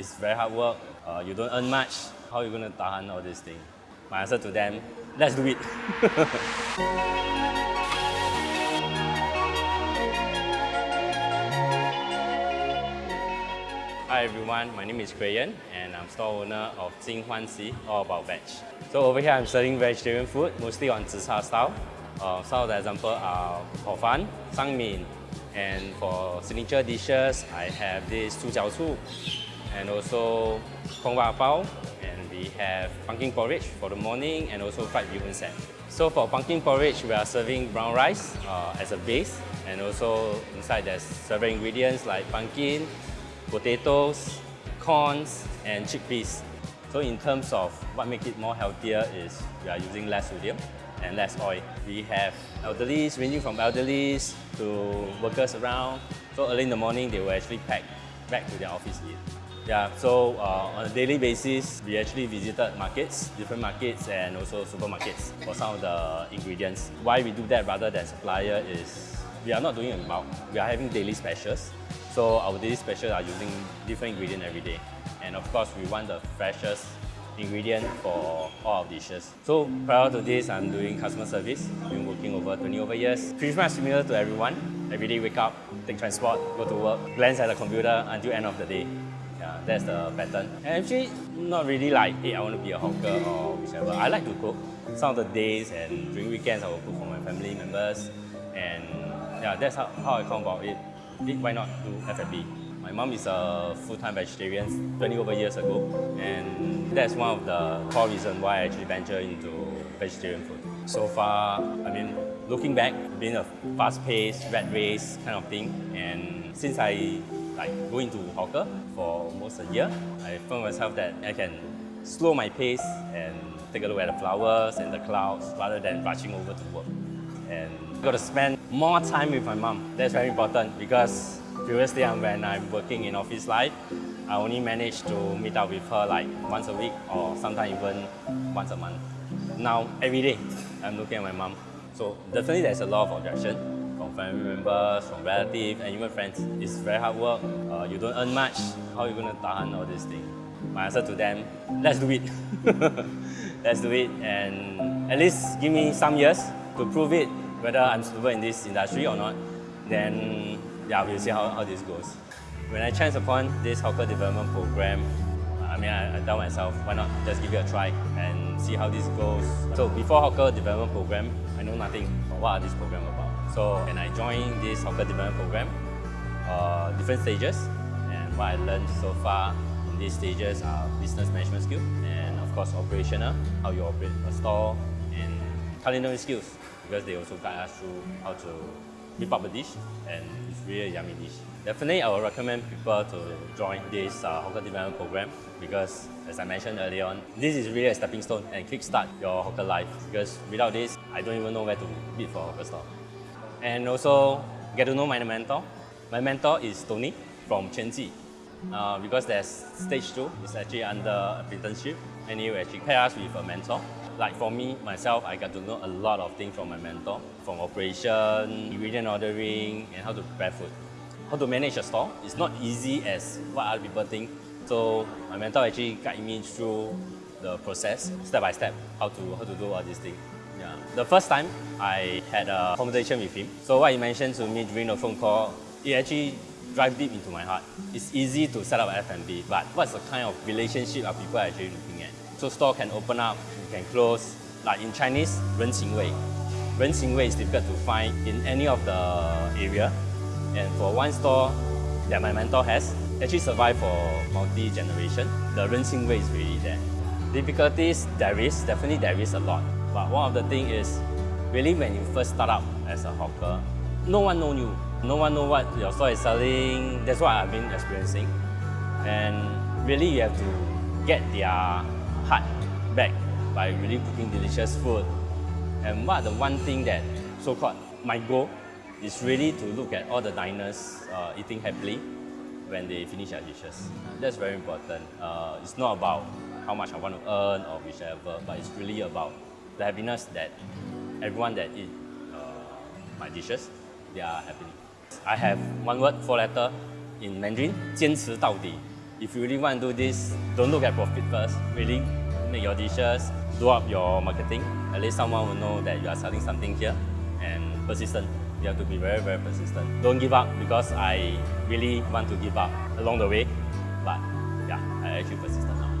It's very hard work. Uh, you don't earn much. How are you going to tahan all this thing? My answer to them, let's do it. Hi everyone, my name is Crayon and I'm store owner of Jing Huan Si, all about veg. So over here I'm selling vegetarian food, mostly on zi style. Uh, some of the example are hor fan, sang min, and for signature dishes, I have this chu jiao chu, and also kong ba bao, and we have pumpkin porridge for the morning, and also fried bee set. So for pumpkin porridge, we are serving brown rice uh, as a base, and also inside there's several ingredients like pumpkin, potatoes, corns, and chickpeas. So in terms of what makes it more healthier is we are using less sodium and less oil. We have elderlies, ranging from elderlies to workers around. So early in the morning, they will actually pack back to their office eat. Yeah, so uh, on a daily basis, we actually visited markets, different markets and also supermarkets for some of the ingredients. Why we do that rather than supplier is we are not doing in bulk. We are having daily specials. So our daily specials are using different ingredients every day. And of course, we want the freshest ingredient for all our dishes. So prior to this, I'm doing customer service. I've been working over 20 over years. Pretty much similar to everyone. Every day wake up, take transport, go to work, glance at the computer until end of the day. Yeah, that's the pattern. And actually, not really like, hey, I want to be a hawker or whichever. I like to cook. Some of the days and during weekends, I will cook for my family members. And yeah, that's how, how I come about it. Why not do F&B? My mom is a full-time vegetarian 20 over years ago, and that's one of the core reasons why I actually venture into vegetarian food. So far, I mean, looking back, being a fast-paced, rat race kind of thing, and since I like go into hawker for almost a year, I found myself that I can slow my pace and take a look at the flowers and the clouds rather than rushing over to work. And I got to spend more time with my mom. That's very important because previously um, when I'm working in office life, I only managed to meet up with her like once a week or sometimes even once a month. Now, every day, I'm looking at my mom. So definitely there's a lot of objection from family members, from relatives, and even friends. It's very hard work. Uh, you don't earn much. How are you going to tahan all this thing? My answer to them, let's do it. let's do it and at least give me some years to prove it whether I'm suitable in this industry or not. Then yeah, we'll see how, how this goes. When I chance upon this hawker development program, I mean, I, I tell myself, why not just give it a try and see how this goes. So before hawker development program, I know nothing about what are this program about. So when I joined this hawker development program, uh, different stages, and what I learned so far in these stages are business management skills, and of course operational, how you operate a store, and culinary skills, because they also guide us through how to whip up a dish, and it's really a yummy dish. Definitely, I would recommend people to join this uh, hawker development program because, as I mentioned earlier on, this is really a stepping stone and kickstart your hawker life. Because without this, I don't even know where to bid for a hawker store. And also, get to know my mentor. My mentor is Tony from Chenji. Uh, because there's stage two, it's actually under apprenticeship, and he actually pair us with a mentor. Like for me, myself, I got to know a lot of things from my mentor, from operation, ingredient ordering, and how to prepare food. How to manage a store It's not easy as what other people think. So my mentor actually guided me through the process, step by step, how to, how to do all these things. Yeah. The first time I had a conversation with him, so what he mentioned to me during the phone call, it actually drive deep into my heart. It's easy to set up F&B, but what's the kind of relationship are people actually looking at? So store can open up, can close. Like in Chinese, 人情味. 人情味 is difficult to find in any of the area. And for one store that my mentor has, actually survived for multi-generation. The 人情味 is really there. Difficulties, there is, definitely there is a lot. But one of the things is, really when you first start up as a hawker, no one know you. No one know what your store is selling. That's what I've been experiencing. And really you have to get their heart back by really cooking delicious food. And what the one thing that so-called my goal is really to look at all the diners uh, eating happily when they finish their dishes. That's very important. Uh, it's not about how much I want to earn or whichever, but it's really about the happiness that everyone that eat uh, my dishes, they are happy. I have one word, four letter in Mandarin, 坚持到底. if you really want to do this, don't look at profit first. Really make your dishes, do up your marketing. At least someone will know that you are selling something here and persistent. You have to be very, very persistent. Don't give up because I really want to give up along the way. But yeah, I actually persistent now.